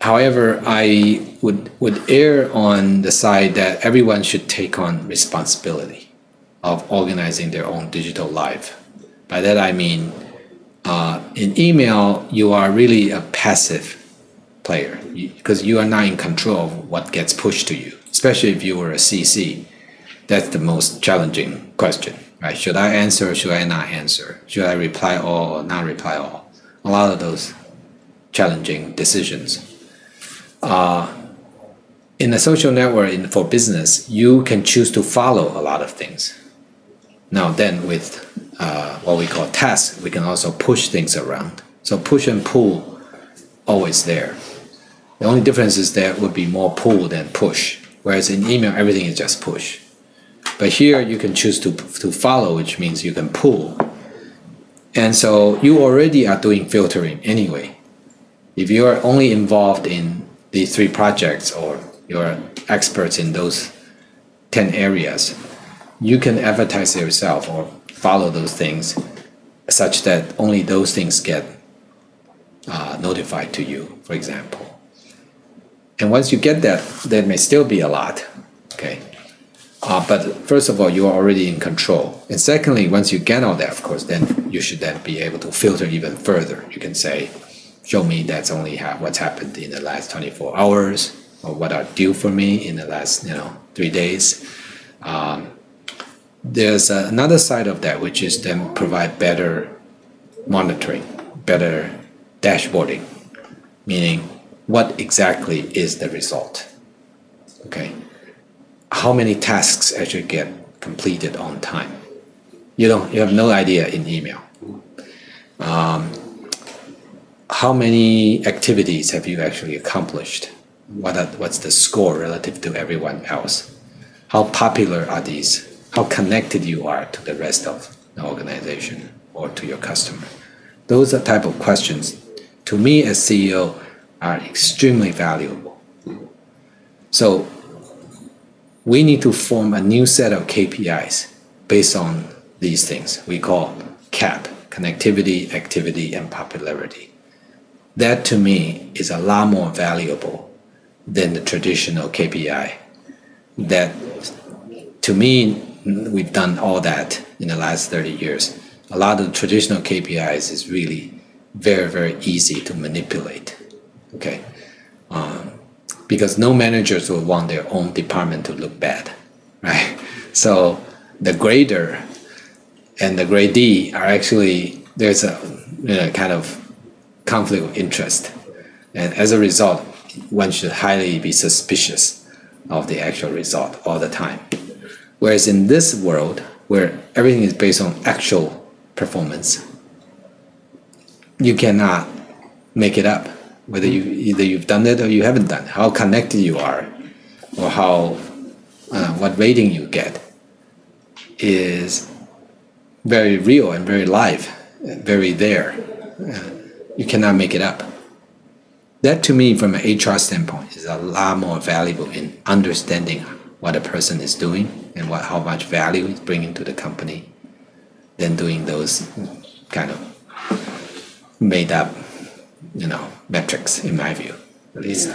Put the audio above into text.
however, I would would err on the side that everyone should take on responsibility of organizing their own digital life. By that I mean, uh, in email, you are really a passive player because you, you are not in control of what gets pushed to you, especially if you were a CC. That's the most challenging question, right? Should I answer? Should I not answer? Should I reply all or not reply all? A lot of those challenging decisions. Uh, in a social network in, for business, you can choose to follow a lot of things. Now then with uh, what we call tasks, we can also push things around. So push and pull always there. The only difference is there would be more pull than push, whereas in email, everything is just push. But here you can choose to, to follow, which means you can pull. And so you already are doing filtering anyway. If you are only involved in these three projects or you're experts in those 10 areas, you can advertise yourself or follow those things such that only those things get uh, notified to you, for example. And once you get that, there may still be a lot, okay? Uh, but first of all, you are already in control. And secondly, once you get all that, of course, then you should then be able to filter even further. You can say, show me that's only ha what's happened in the last 24 hours or what are due for me in the last, you know, three days. Um, there's another side of that, which is then provide better monitoring, better dashboarding, meaning what exactly is the result. Okay, how many tasks actually get completed on time? You don't, you have no idea in email. Um, how many activities have you actually accomplished? What are, what's the score relative to everyone else? How popular are these how connected you are to the rest of the organization or to your customer. Those are type of questions, to me as CEO, are extremely valuable. So we need to form a new set of KPIs based on these things. We call CAP, connectivity, activity, and popularity. That to me is a lot more valuable than the traditional KPI that to me we've done all that in the last 30 years. A lot of traditional KPIs is really very, very easy to manipulate. Okay. Um, because no managers will want their own department to look bad, right? So the grader and the gradee are actually, there's a you know, kind of conflict of interest. And as a result, one should highly be suspicious of the actual result all the time. Whereas in this world, where everything is based on actual performance, you cannot make it up. Whether you either you've done it or you haven't done, it. how connected you are, or how uh, what rating you get, is very real and very live, very there. Uh, you cannot make it up. That to me, from an HR standpoint, is a lot more valuable in understanding what a person is doing and what how much value he's bringing to the company than doing those kind of made up you know metrics in my view at least